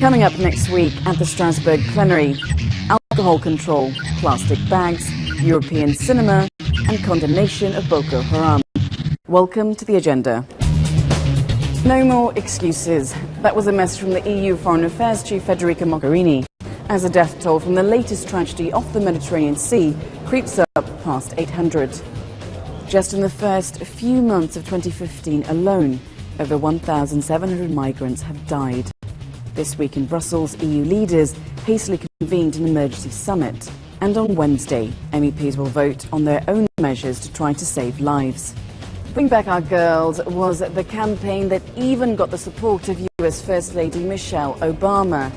Coming up next week at the Strasbourg plenary, alcohol control, plastic bags, European cinema and condemnation of Boko Haram. Welcome to the agenda. No more excuses. That was a message from the EU Foreign Affairs Chief Federica Mogherini as the death toll from the latest tragedy off the Mediterranean Sea creeps up past 800. Just in the first few months of 2015 alone, over 1,700 migrants have died. This week in Brussels, EU leaders hastily convened an emergency summit. And on Wednesday, MEPs will vote on their own measures to try to save lives. Bring Back Our Girls was the campaign that even got the support of US First Lady Michelle Obama.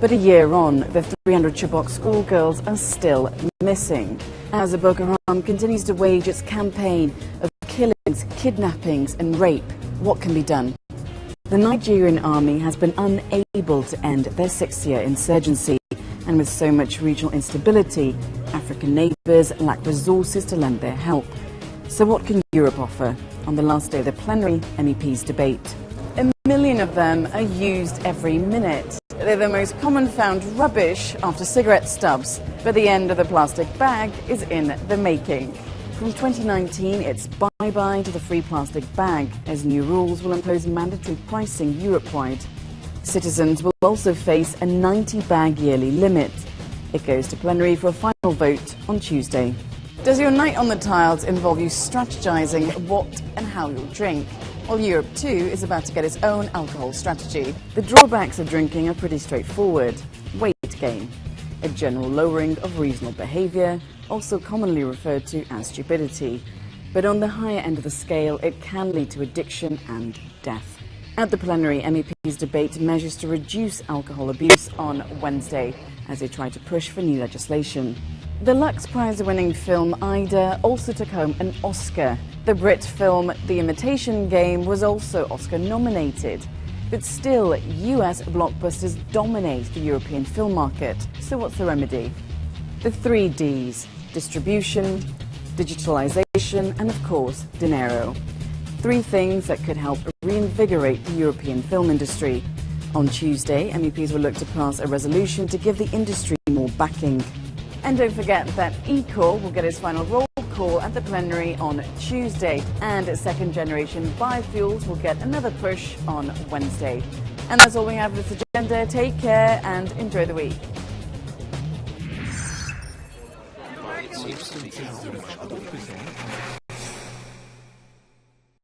But a year on, the 300 Chibok schoolgirls are still missing. As the Boko Haram continues to wage its campaign of killings, kidnappings and rape, what can be done? The Nigerian army has been unable to end their six-year insurgency, and with so much regional instability, African neighbours lack resources to lend their help. So what can Europe offer? On the last day of the plenary MEPs debate. A million of them are used every minute. They're the most common found rubbish after cigarette stubs, but the end of the plastic bag is in the making. From 2019, it's bye-bye to the free plastic bag, as new rules will impose mandatory pricing Europe-wide. Citizens will also face a 90-bag yearly limit. It goes to plenary for a final vote on Tuesday. Does your night on the tiles involve you strategizing what and how you'll drink? Well, Europe too is about to get its own alcohol strategy. The drawbacks of drinking are pretty straightforward. Weight gain, a general lowering of reasonable behavior, also commonly referred to as stupidity. But on the higher end of the scale, it can lead to addiction and death. At the plenary, MEPs debate measures to reduce alcohol abuse on Wednesday as they try to push for new legislation. The Lux Prize-winning film Ida also took home an Oscar. The Brit film The Imitation Game was also Oscar-nominated. But still, US blockbusters dominate the European film market. So what's the remedy? The three Ds distribution, digitalization, and of course, dinero. Three things that could help reinvigorate the European film industry. On Tuesday, MEPs will look to pass a resolution to give the industry more backing. And don't forget that eCall will get its final roll call at the plenary on Tuesday, and second generation biofuels will get another push on Wednesday. And that's all we have for this agenda. Take care and enjoy the week. どうぞ。